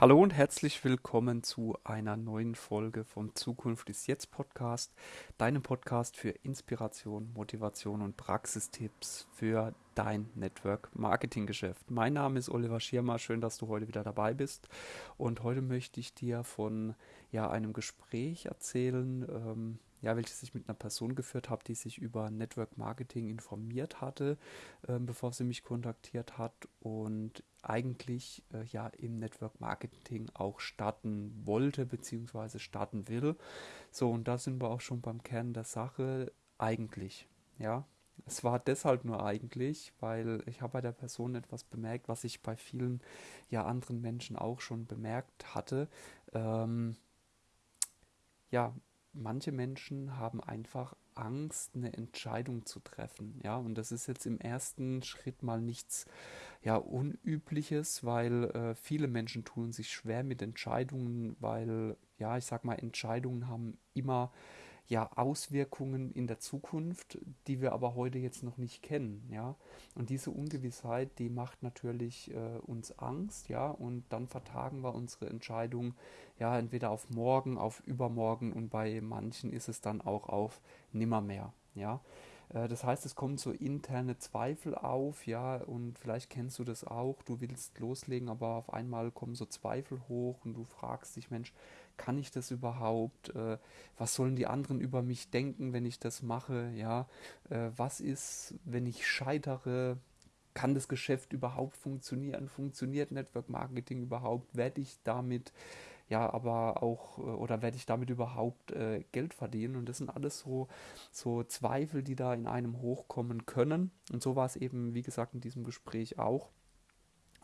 Hallo und herzlich willkommen zu einer neuen Folge vom Zukunft ist jetzt Podcast, deinem Podcast für Inspiration, Motivation und Praxistipps für dein Network Marketing Geschäft. Mein Name ist Oliver Schirmer, schön, dass du heute wieder dabei bist und heute möchte ich dir von ja, einem Gespräch erzählen, ähm, ja, welches ich mit einer Person geführt habe, die sich über Network Marketing informiert hatte, äh, bevor sie mich kontaktiert hat und eigentlich äh, ja im Network Marketing auch starten wollte bzw. starten will. So, und da sind wir auch schon beim Kern der Sache. Eigentlich, ja. Es war deshalb nur eigentlich, weil ich habe bei der Person etwas bemerkt, was ich bei vielen ja anderen Menschen auch schon bemerkt hatte. Ähm, ja, manche Menschen haben einfach Angst, eine Entscheidung zu treffen. Ja, und das ist jetzt im ersten Schritt mal nichts ja, Unübliches, weil äh, viele Menschen tun sich schwer mit Entscheidungen, weil, ja, ich sag mal, Entscheidungen haben immer ja Auswirkungen in der Zukunft, die wir aber heute jetzt noch nicht kennen, ja. Und diese Ungewissheit, die macht natürlich äh, uns Angst, ja, und dann vertagen wir unsere Entscheidung ja entweder auf morgen, auf übermorgen und bei manchen ist es dann auch auf nimmermehr, ja. Äh, das heißt, es kommen so interne Zweifel auf, ja, und vielleicht kennst du das auch. Du willst loslegen, aber auf einmal kommen so Zweifel hoch und du fragst dich, Mensch, kann ich das überhaupt? Äh, was sollen die anderen über mich denken, wenn ich das mache? Ja, äh, was ist, wenn ich scheitere? Kann das Geschäft überhaupt funktionieren? Funktioniert Network Marketing überhaupt? Werde ich damit ja, aber auch, äh, oder werde ich damit überhaupt äh, Geld verdienen? Und das sind alles so, so Zweifel, die da in einem hochkommen können. Und so war es eben, wie gesagt, in diesem Gespräch auch.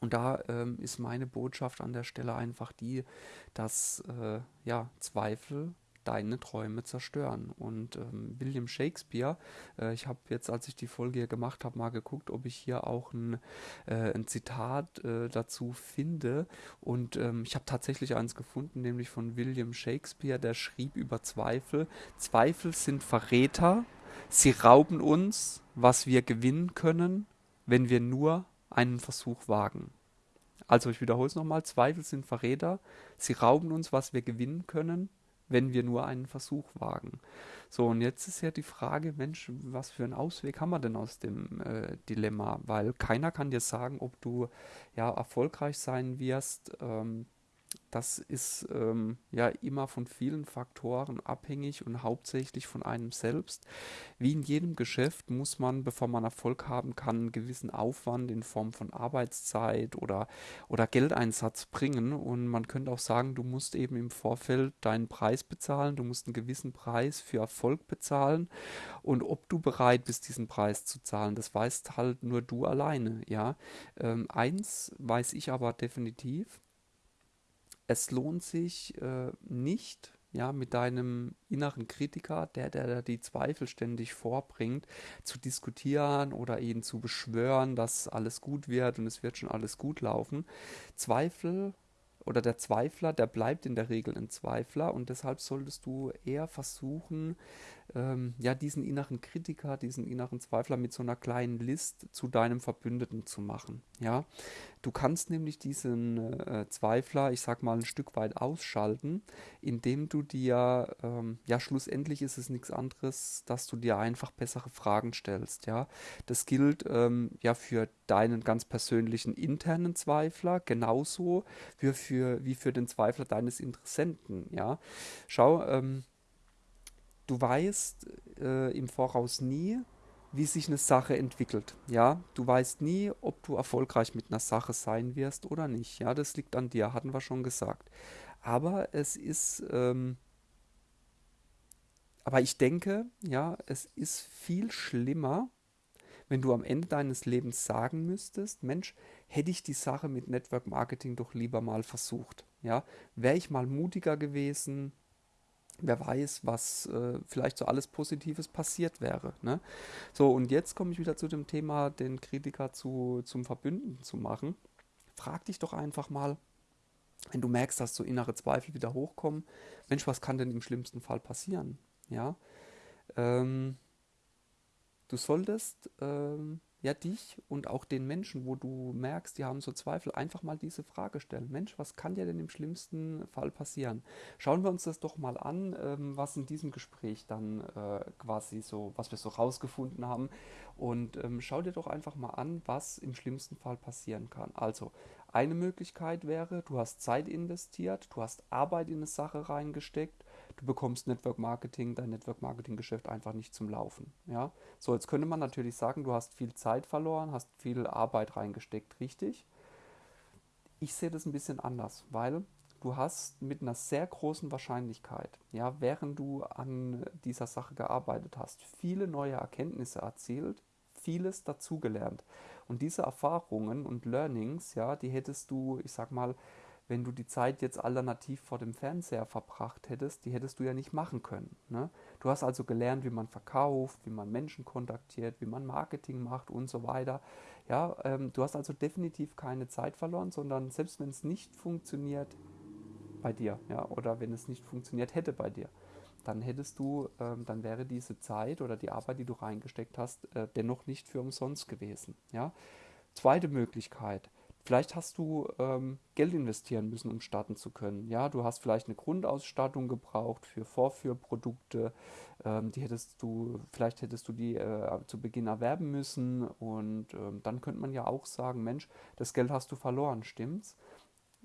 Und da ähm, ist meine Botschaft an der Stelle einfach die, dass äh, ja, Zweifel deine Träume zerstören. Und ähm, William Shakespeare, äh, ich habe jetzt, als ich die Folge hier gemacht habe, mal geguckt, ob ich hier auch ein, äh, ein Zitat äh, dazu finde. Und ähm, ich habe tatsächlich eins gefunden, nämlich von William Shakespeare, der schrieb über Zweifel. Zweifel sind Verräter, sie rauben uns, was wir gewinnen können, wenn wir nur einen Versuch wagen. Also ich wiederhole es nochmal, Zweifel sind Verräter, sie rauben uns, was wir gewinnen können, wenn wir nur einen Versuch wagen. So, und jetzt ist ja die Frage, Mensch, was für einen Ausweg haben wir denn aus dem äh, Dilemma? Weil keiner kann dir sagen, ob du ja erfolgreich sein wirst. Ähm, das ist ähm, ja immer von vielen Faktoren abhängig und hauptsächlich von einem selbst. Wie in jedem Geschäft muss man, bevor man Erfolg haben kann, einen gewissen Aufwand in Form von Arbeitszeit oder, oder Geldeinsatz bringen. Und man könnte auch sagen, du musst eben im Vorfeld deinen Preis bezahlen, du musst einen gewissen Preis für Erfolg bezahlen. Und ob du bereit bist, diesen Preis zu zahlen, das weißt halt nur du alleine. Ja, ähm, eins weiß ich aber definitiv es lohnt sich äh, nicht, ja, mit deinem inneren Kritiker, der, der die Zweifel ständig vorbringt, zu diskutieren oder ihn zu beschwören, dass alles gut wird und es wird schon alles gut laufen. Zweifel oder der Zweifler, der bleibt in der Regel ein Zweifler und deshalb solltest du eher versuchen, ähm, ja, diesen inneren Kritiker, diesen inneren Zweifler mit so einer kleinen List zu deinem Verbündeten zu machen. Ja, du kannst nämlich diesen äh, Zweifler, ich sag mal, ein Stück weit ausschalten, indem du dir, ähm, ja, schlussendlich ist es nichts anderes, dass du dir einfach bessere Fragen stellst. Ja, das gilt ähm, ja für deinen ganz persönlichen internen Zweifler genauso wie für, wie für den Zweifler deines Interessenten. Ja, schau, ähm, du weißt äh, im Voraus nie, wie sich eine Sache entwickelt. Ja, du weißt nie, ob du erfolgreich mit einer Sache sein wirst oder nicht. Ja, das liegt an dir, hatten wir schon gesagt. Aber es ist, ähm, aber ich denke, ja, es ist viel schlimmer, wenn du am Ende deines Lebens sagen müsstest, Mensch, hätte ich die Sache mit Network Marketing doch lieber mal versucht. Ja, wäre ich mal mutiger gewesen, wer weiß, was äh, vielleicht so alles Positives passiert wäre. Ne? So, und jetzt komme ich wieder zu dem Thema, den Kritiker zu, zum Verbündeten zu machen. Frag dich doch einfach mal, wenn du merkst, dass so innere Zweifel wieder hochkommen, Mensch, was kann denn im schlimmsten Fall passieren? Ja, ähm, du solltest ähm, ja, dich und auch den Menschen, wo du merkst, die haben so Zweifel, einfach mal diese Frage stellen. Mensch, was kann dir denn im schlimmsten Fall passieren? Schauen wir uns das doch mal an, ähm, was in diesem Gespräch dann äh, quasi so, was wir so rausgefunden haben. Und ähm, schau dir doch einfach mal an, was im schlimmsten Fall passieren kann. Also, eine Möglichkeit wäre, du hast Zeit investiert, du hast Arbeit in eine Sache reingesteckt, du bekommst Network Marketing, dein Network Marketing Geschäft einfach nicht zum Laufen. Ja? So, jetzt könnte man natürlich sagen, du hast viel Zeit verloren, hast viel Arbeit reingesteckt, richtig? Ich sehe das ein bisschen anders, weil du hast mit einer sehr großen Wahrscheinlichkeit, ja, während du an dieser Sache gearbeitet hast, viele neue Erkenntnisse erzielt, vieles dazugelernt. Und diese Erfahrungen und Learnings, ja, die hättest du, ich sag mal, wenn du die Zeit jetzt alternativ vor dem Fernseher verbracht hättest, die hättest du ja nicht machen können. Ne? Du hast also gelernt, wie man verkauft, wie man Menschen kontaktiert, wie man Marketing macht und so weiter. Ja, ähm, du hast also definitiv keine Zeit verloren, sondern selbst wenn es nicht funktioniert bei dir, ja, oder wenn es nicht funktioniert hätte bei dir, dann hättest du, ähm, dann wäre diese Zeit oder die Arbeit, die du reingesteckt hast, äh, dennoch nicht für umsonst gewesen. Ja? Zweite Möglichkeit, Vielleicht hast du ähm, Geld investieren müssen, um starten zu können. Ja, du hast vielleicht eine Grundausstattung gebraucht für Vorführprodukte. Ähm, die hättest du, vielleicht hättest du die äh, zu Beginn erwerben müssen. Und ähm, dann könnte man ja auch sagen, Mensch, das Geld hast du verloren, stimmt's?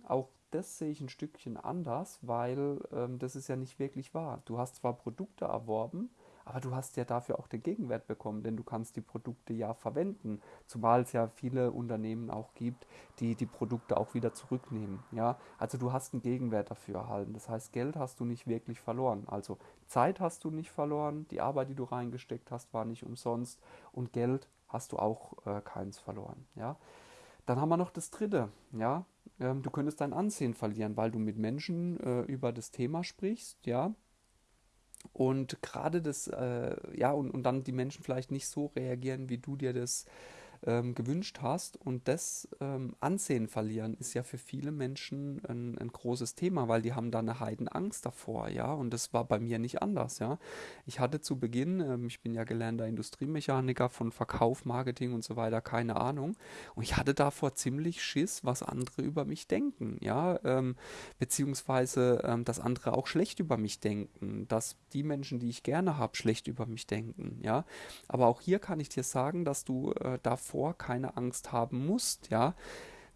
Auch das sehe ich ein Stückchen anders, weil ähm, das ist ja nicht wirklich wahr. Du hast zwar Produkte erworben, aber du hast ja dafür auch den Gegenwert bekommen, denn du kannst die Produkte ja verwenden, zumal es ja viele Unternehmen auch gibt, die die Produkte auch wieder zurücknehmen. Ja, also du hast einen Gegenwert dafür erhalten. Das heißt, Geld hast du nicht wirklich verloren. Also Zeit hast du nicht verloren, die Arbeit, die du reingesteckt hast, war nicht umsonst und Geld hast du auch äh, keins verloren. Ja, dann haben wir noch das Dritte. Ja, ähm, du könntest dein Ansehen verlieren, weil du mit Menschen äh, über das Thema sprichst. Ja, und gerade das, äh, ja, und, und dann die Menschen vielleicht nicht so reagieren, wie du dir das ähm, gewünscht hast. Und das ähm, Ansehen verlieren ist ja für viele Menschen ein, ein, großes Thema, weil die haben da eine Heidenangst davor, ja. Und das war bei mir nicht anders, ja. Ich hatte zu Beginn, ähm, ich bin ja gelernter Industriemechaniker von Verkauf, Marketing und so weiter, keine Ahnung. Und ich hatte davor ziemlich Schiss, was andere über mich denken, ja. Ähm, beziehungsweise, ähm, dass andere auch schlecht über mich denken, dass die Menschen, die ich gerne habe, schlecht über mich denken, ja. Aber auch hier kann ich dir sagen, dass du äh, davor davor keine Angst haben musst, ja.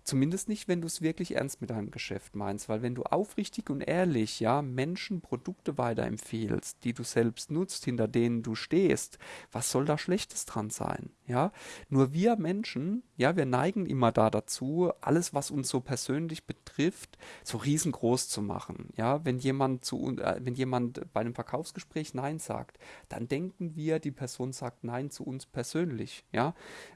Zumindest nicht, wenn du es wirklich ernst mit deinem Geschäft meinst, weil wenn du aufrichtig und ehrlich, ja, Menschen Produkte weiterempfehlst, die du selbst nutzt, hinter denen du stehst, was soll da Schlechtes dran sein, ja? Nur wir Menschen, ja, wir neigen immer da dazu, alles, was uns so persönlich betrifft, so riesengroß zu machen, ja? Wenn jemand zu, äh, wenn jemand bei einem Verkaufsgespräch Nein sagt, dann denken wir, die Person sagt Nein zu uns persönlich, ja?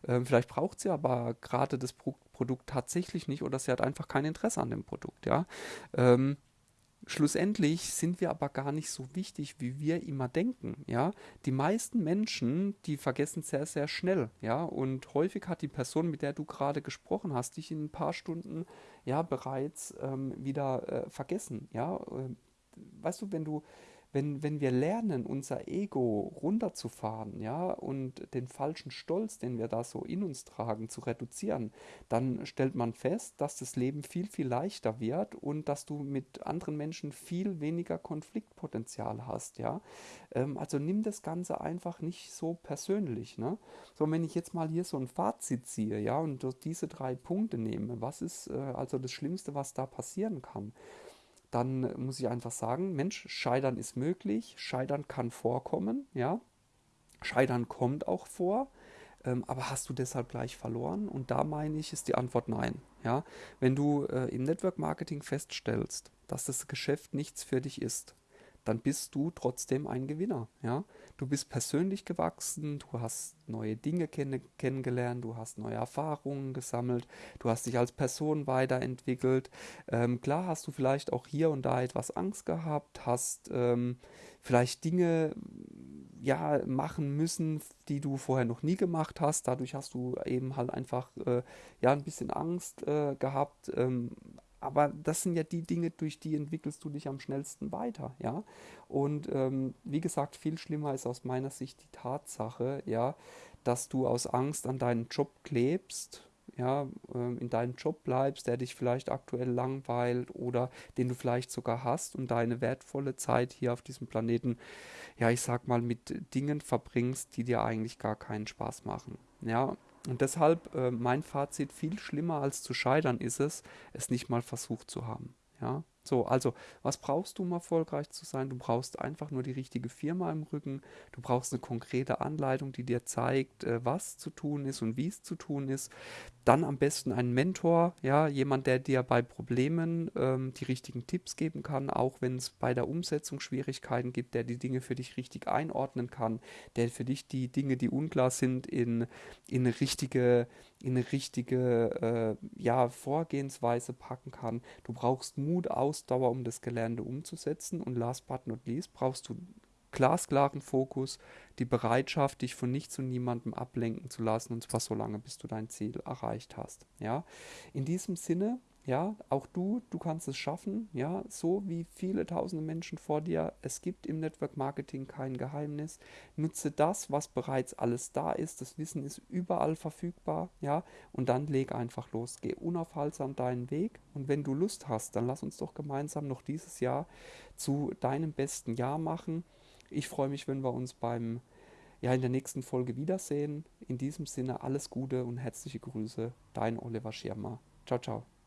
Ähm, vielleicht braucht sie aber gerade das Produkt Produkt tatsächlich nicht oder sie hat einfach kein Interesse an dem Produkt, ja. Ähm, schlussendlich sind wir aber gar nicht so wichtig, wie wir immer denken, ja. Die meisten Menschen, die vergessen sehr, sehr schnell, ja. Und häufig hat die Person, mit der du gerade gesprochen hast, dich in ein paar Stunden, ja, bereits ähm, wieder äh, vergessen, ja. Äh, weißt du, wenn du wenn, wenn wir lernen, unser Ego runterzufahren, ja, und den falschen Stolz, den wir da so in uns tragen, zu reduzieren, dann stellt man fest, dass das Leben viel, viel leichter wird und dass du mit anderen Menschen viel weniger Konfliktpotenzial hast, ja. Ähm, also nimm das Ganze einfach nicht so persönlich, ne. So, wenn ich jetzt mal hier so ein Fazit ziehe, ja, und diese drei Punkte nehme, was ist äh, also das Schlimmste, was da passieren kann? Dann muss ich einfach sagen, Mensch, Scheitern ist möglich, Scheitern kann vorkommen, ja. Scheitern kommt auch vor, ähm, aber hast du deshalb gleich verloren? Und da meine ich, ist die Antwort nein. Ja, wenn du äh, im Network Marketing feststellst, dass das Geschäft nichts für dich ist, dann bist du trotzdem ein Gewinner. Ja? Du bist persönlich gewachsen, du hast neue Dinge kenn kennengelernt, du hast neue Erfahrungen gesammelt, du hast dich als Person weiterentwickelt. Ähm, klar hast du vielleicht auch hier und da etwas Angst gehabt, hast ähm, vielleicht Dinge ja machen müssen, die du vorher noch nie gemacht hast. Dadurch hast du eben halt einfach äh, ja ein bisschen Angst äh, gehabt. Ähm, aber das sind ja die Dinge, durch die entwickelst du dich am schnellsten weiter, ja. Und ähm, wie gesagt, viel schlimmer ist aus meiner Sicht die Tatsache, ja, dass du aus Angst an deinen Job klebst, ja, ähm, in deinem Job bleibst, der dich vielleicht aktuell langweilt oder den du vielleicht sogar hast und deine wertvolle Zeit hier auf diesem Planeten, ja, ich sag mal, mit Dingen verbringst, die dir eigentlich gar keinen Spaß machen. Ja, und deshalb äh, mein Fazit, viel schlimmer als zu scheitern ist es, es nicht mal versucht zu haben. Ja, so, also, was brauchst du, um erfolgreich zu sein? Du brauchst einfach nur die richtige Firma im Rücken. Du brauchst eine konkrete Anleitung, die dir zeigt, äh, was zu tun ist und wie es zu tun ist. Dann am besten einen Mentor, ja, jemand, der dir bei Problemen ähm, die richtigen Tipps geben kann, auch wenn es bei der Umsetzung Schwierigkeiten gibt, der die Dinge für dich richtig einordnen kann, der für dich die Dinge, die unklar sind, in, in richtige, in eine richtige äh, ja, Vorgehensweise packen kann. Du brauchst Mut, Ausdauer, um das Gelernte umzusetzen. Und last but not least brauchst du glasklaren Fokus, die Bereitschaft, dich von nichts und niemandem ablenken zu lassen, und zwar so lange, bis du dein Ziel erreicht hast. Ja, in diesem Sinne, ja, auch du, du kannst es schaffen, ja, so wie viele tausende Menschen vor dir. Es gibt im Network Marketing kein Geheimnis. Nutze das, was bereits alles da ist. Das Wissen ist überall verfügbar, ja, und dann leg einfach los. Geh unaufhaltsam deinen Weg und wenn du Lust hast, dann lass uns doch gemeinsam noch dieses Jahr zu deinem besten Jahr machen. Ich freue mich, wenn wir uns beim ja, in der nächsten Folge wiedersehen. In diesem Sinne alles Gute und herzliche Grüße, dein Oliver Schirmer. Ciao, ciao.